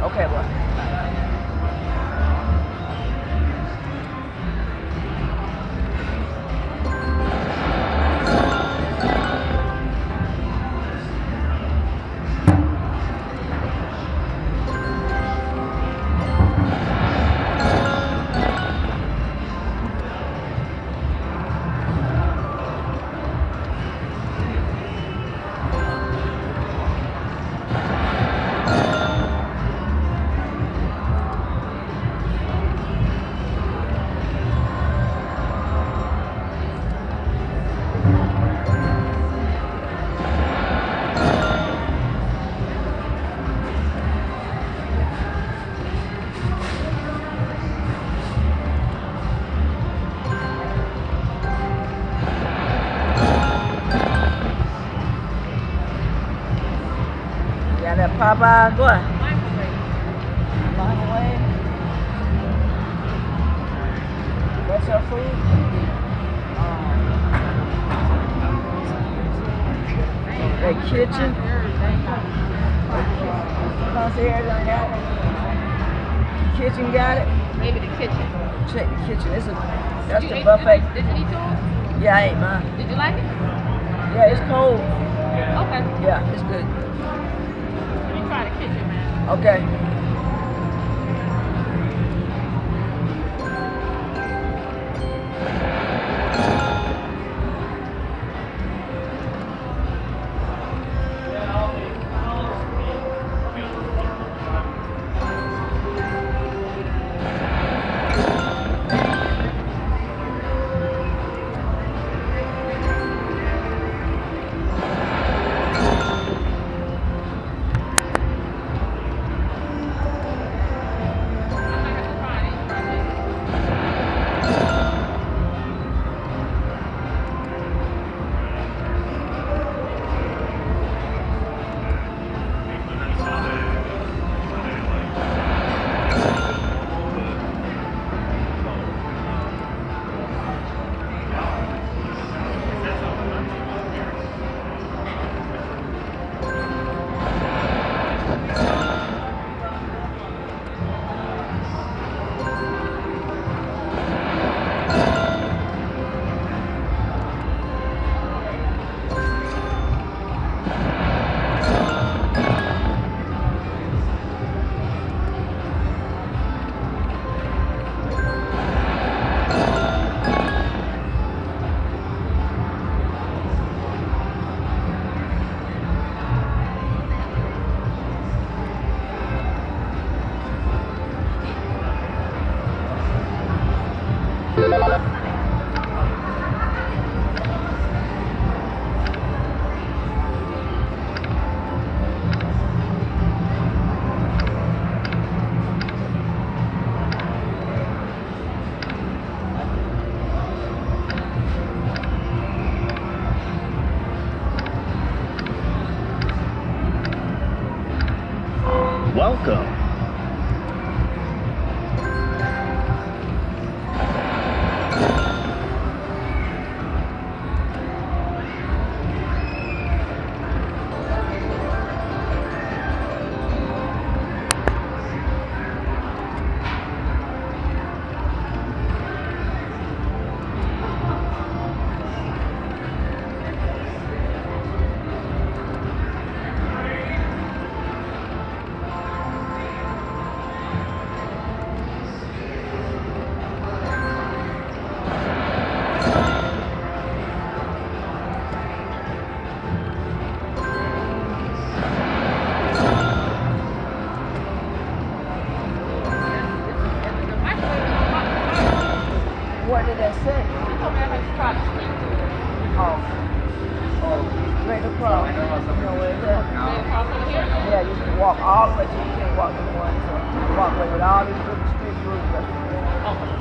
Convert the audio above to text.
Okay, look. Popeye, what? Microwave. Microwave. That's your food? That kitchen. Concierge got it. Kitchen got it. Maybe the kitchen. Check the kitchen. It's a that's the buffet. Did you eat yours? Yeah, I ate mine. Did you like it? Yeah, it's cold. Okay. Yeah, it's good. Okay. Yeah, you can walk all the way to you can't walk the one. So you walk away with all these little street rules.